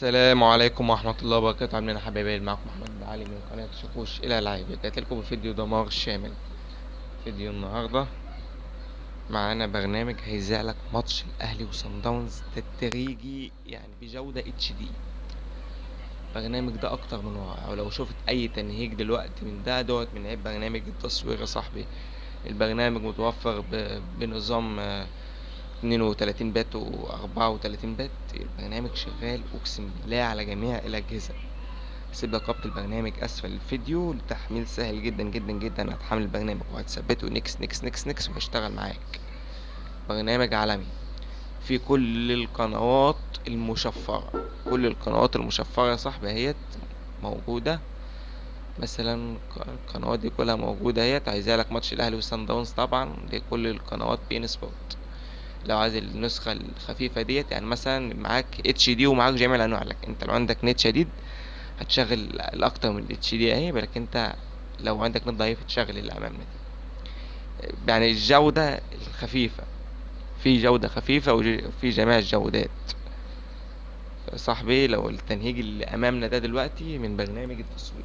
السلام عليكم ورحمة الله وبركاته. عاملين حبايبي؟ معاكم محمد علي من قناة شكوش للالعاب جايب لكم فيديو دمار شامل. فيديو النهاردة معانا برنامج هيذيع لك ماتش الأهلي وصن داونز تدريجي يعني بجودة HD. البرنامج ده أكتر من رائع ولو شفت أي تنهيج دلوقتي من ده دوت من عيب برنامج التصوير يا صاحبي. البرنامج متوفر بنظام آه، 32 bit و 34 bit البرنامج شغال أقسم بالله على جميع الأجهزة. هسيب لك رابط البرنامج أسفل الفيديو التحميل سهل جدا جدا جدا هتحمل البرنامج وهتثبته نكس نكس نكس نكس وهيشتغل معاك. برنامج عالمي. في كل القنوات المشفرة. كل القنوات المشفرة يا صاحبي اهيت موجودة. مثلا القنوات دي كلها موجودة اهيت هيذيع لك ماتش الأهلي وصن داونز طبعا دي كل القنوات beIN Sport. لو عايز النسخة الخفيفة ديت يعني مثلا معاك HD ومعاك جميع الأنواع لك أنت لو عندك نت شديد هتشغل الأكتر من HD أهي بالك أنت لو عندك نت ضعيف تشغل اللي أمامنا دي. يعني الجودة الخفيفة في جودة خفيفة وفي جميع الجودات. صاحبي لو التنهيج اللي أمامنا ده دلوقتي من برنامج التصوير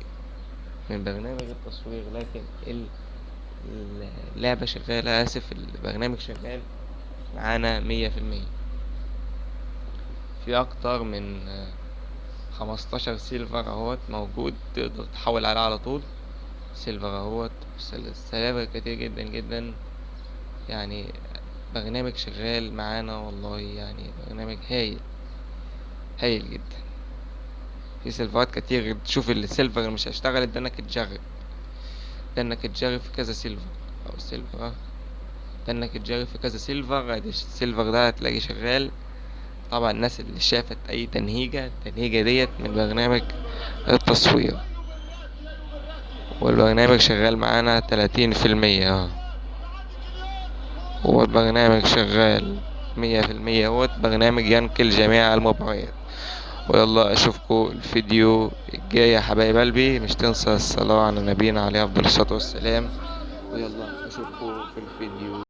من برنامج التصوير لكن ال- اللعبة شغالة آسف البرنامج شغال. معانا مية في المية. في أكتر من خمستاشر server أهوت موجود تقدر تحول عليه على طول. server أهوت server كتير جدا جدا. يعني برنامج شغال معانا والله يعني برنامج هايل. هايل جدا. في server ات كتير تشوف ال server اللي مش هيشتغل ده إنك تجرب. ده إنك تجرب في كذا server أو server ده انك تجرب في كذا server ال server ده هتلاقيه شغال. طبعا الناس اللي شافت أي تهنيجة التهنيجة ديت من برنامج التصوير. والبرنامج شغال معانا تلاتين في المية آه. هو البرنامج شغال مية في المية هو برنامج ينقل جميع المباريات ويلا أشوفكم الفيديو الجاي يا حبايب قلبي. مش تنسى الصلاة على نبينا عليه أفضل الصلاة والسلام. ويلا أشوفكم في الفيديو.